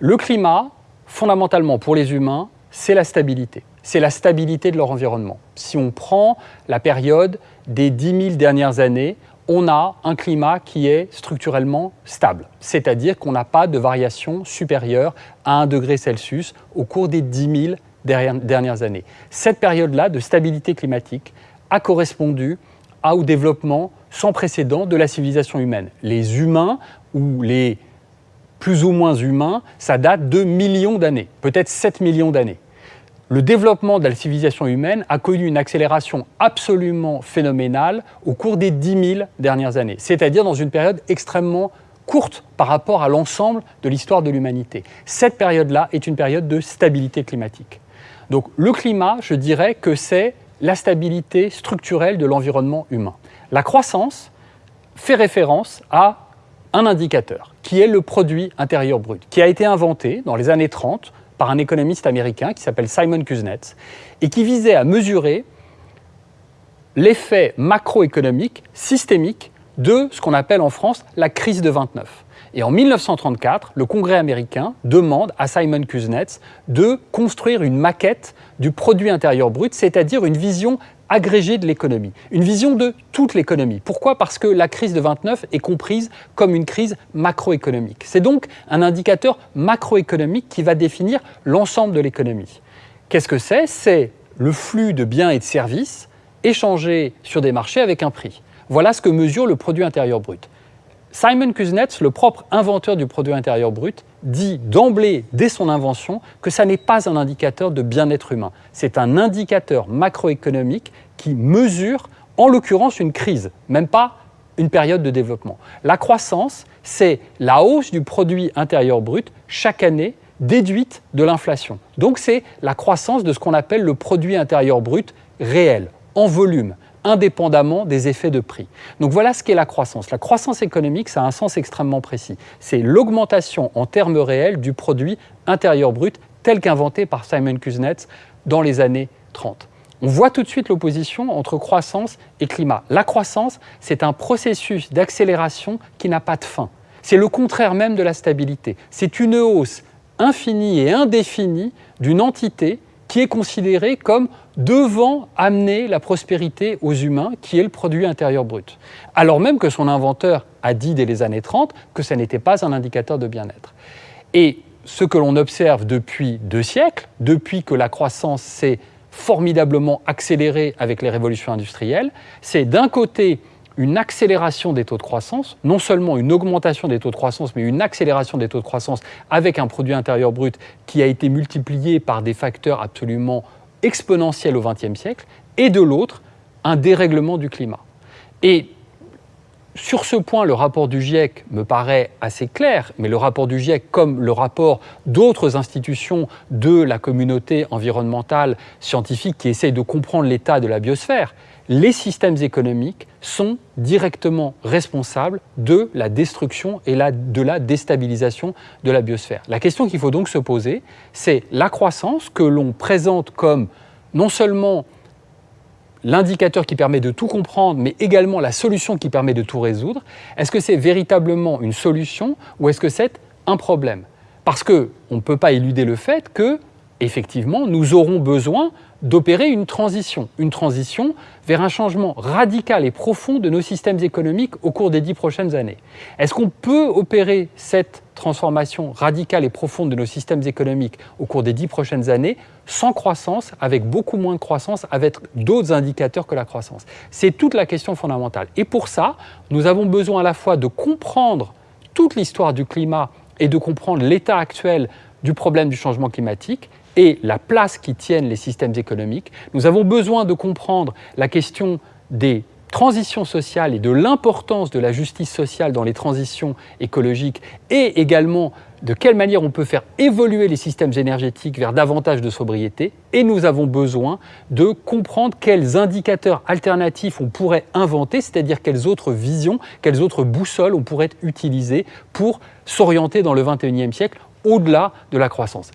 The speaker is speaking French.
Le climat, fondamentalement pour les humains, c'est la stabilité. C'est la stabilité de leur environnement. Si on prend la période des 10 000 dernières années, on a un climat qui est structurellement stable, c'est-à-dire qu'on n'a pas de variation supérieure à 1 degré Celsius au cours des 10 000 dernières années. Cette période-là de stabilité climatique a correspondu au développement sans précédent de la civilisation humaine. Les humains ou les plus ou moins humains, ça date de millions d'années, peut-être 7 millions d'années le développement de la civilisation humaine a connu une accélération absolument phénoménale au cours des 10 000 dernières années, c'est-à-dire dans une période extrêmement courte par rapport à l'ensemble de l'histoire de l'humanité. Cette période-là est une période de stabilité climatique. Donc le climat, je dirais que c'est la stabilité structurelle de l'environnement humain. La croissance fait référence à un indicateur, qui est le produit intérieur brut, qui a été inventé dans les années 30 par un économiste américain qui s'appelle Simon Kuznets et qui visait à mesurer l'effet macroéconomique systémique de ce qu'on appelle en France la crise de 29. Et en 1934, le Congrès américain demande à Simon Kuznets de construire une maquette du produit intérieur brut, c'est-à-dire une vision agrégée de l'économie, une vision de toute l'économie. Pourquoi? Parce que la crise de 29 est comprise comme une crise macroéconomique. C'est donc un indicateur macroéconomique qui va définir l'ensemble de l'économie. Qu'est-ce que c'est? C'est le flux de biens et de services échangés sur des marchés avec un prix. Voilà ce que mesure le produit intérieur brut. Simon Kuznets, le propre inventeur du produit intérieur brut, dit d'emblée, dès son invention, que ça n'est pas un indicateur de bien-être humain. C'est un indicateur macroéconomique qui mesure, en l'occurrence, une crise, même pas une période de développement. La croissance, c'est la hausse du produit intérieur brut chaque année déduite de l'inflation. Donc c'est la croissance de ce qu'on appelle le produit intérieur brut réel, en volume indépendamment des effets de prix. Donc voilà ce qu'est la croissance. La croissance économique, ça a un sens extrêmement précis. C'est l'augmentation en termes réels du produit intérieur brut tel qu'inventé par Simon Kuznets dans les années 30. On voit tout de suite l'opposition entre croissance et climat. La croissance, c'est un processus d'accélération qui n'a pas de fin. C'est le contraire même de la stabilité. C'est une hausse infinie et indéfinie d'une entité qui est considéré comme devant amener la prospérité aux humains, qui est le produit intérieur brut. Alors même que son inventeur a dit dès les années 30 que ce n'était pas un indicateur de bien-être. Et ce que l'on observe depuis deux siècles, depuis que la croissance s'est formidablement accélérée avec les révolutions industrielles, c'est d'un côté une accélération des taux de croissance, non seulement une augmentation des taux de croissance, mais une accélération des taux de croissance avec un produit intérieur brut qui a été multiplié par des facteurs absolument exponentiels au XXe siècle, et de l'autre, un dérèglement du climat. Sur ce point, le rapport du GIEC me paraît assez clair, mais le rapport du GIEC, comme le rapport d'autres institutions de la communauté environnementale scientifique qui essayent de comprendre l'état de la biosphère, les systèmes économiques sont directement responsables de la destruction et de la déstabilisation de la biosphère. La question qu'il faut donc se poser, c'est la croissance que l'on présente comme non seulement l'indicateur qui permet de tout comprendre, mais également la solution qui permet de tout résoudre, est-ce que c'est véritablement une solution ou est-ce que c'est un problème? Parce qu'on ne peut pas éluder le fait que, effectivement, nous aurons besoin d'opérer une transition, une transition vers un changement radical et profond de nos systèmes économiques au cours des dix prochaines années. Est-ce qu'on peut opérer cette transformation radicale et profonde de nos systèmes économiques au cours des dix prochaines années sans croissance, avec beaucoup moins de croissance, avec d'autres indicateurs que la croissance? C'est toute la question fondamentale. Et pour ça, nous avons besoin à la fois de comprendre toute l'histoire du climat et de comprendre l'état actuel du problème du changement climatique et la place qui tiennent les systèmes économiques. Nous avons besoin de comprendre la question des transitions sociales et de l'importance de la justice sociale dans les transitions écologiques et également de quelle manière on peut faire évoluer les systèmes énergétiques vers davantage de sobriété. Et nous avons besoin de comprendre quels indicateurs alternatifs on pourrait inventer, c'est-à-dire quelles autres visions, quelles autres boussoles on pourrait utiliser pour s'orienter dans le 21e siècle au-delà de la croissance.